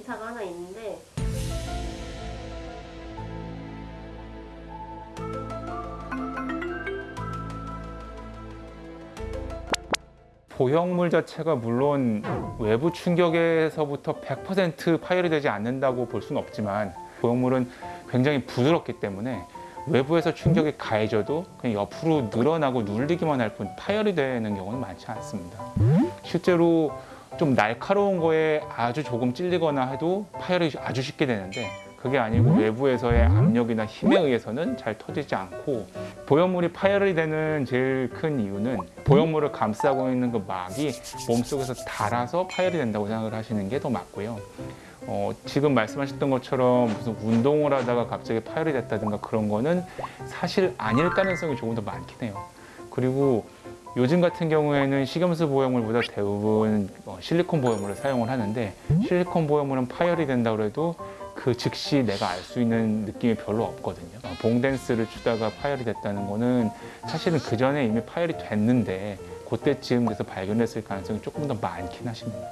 데이터가 하나 있는데 보형물 자체가 물론 외부 충격에서부터 100% 파열이 되지 않는다고 볼 수는 없지만 보형물은 굉장히 부드럽기 때문에 외부에서 충격이 가해져도 그냥 옆으로 늘어나고 눌리기만 할 뿐 파열이 되는 경우는 많지 않습니다. 실제로 좀 날카로운 거에 아주 조금 찔리거나 해도 파열이 아주 쉽게 되는데 그게 아니고 외부에서의 압력이나 힘에 의해서는 잘 터지지 않고 보형물이 파열이 되는 제일 큰 이유는 보형물을 감싸고 있는 그 막이 몸속에서 닳아서 파열이 된다고 생각을 하시는 게 더 맞고요. 어, 지금 말씀하셨던 것처럼 무슨 운동을 하다가 갑자기 파열이 됐다든가 그런 거는 사실 아닐 가능성이 조금 더 많긴 해요. 그리고 요즘 같은 경우에는 식염수 보형물보다 대부분 어, 실리콘 보형물을 사용을 하는데 실리콘 보형물은 파열이 된다고 해도 그 즉시 내가 알 수 있는 느낌이 별로 없거든요. 어, 봉댄스를 추다가 파열이 됐다는 거는 사실은 그 전에 이미 파열이 됐는데 그때쯤 돼서 발견됐을 가능성이 조금 더 많긴 하십니다.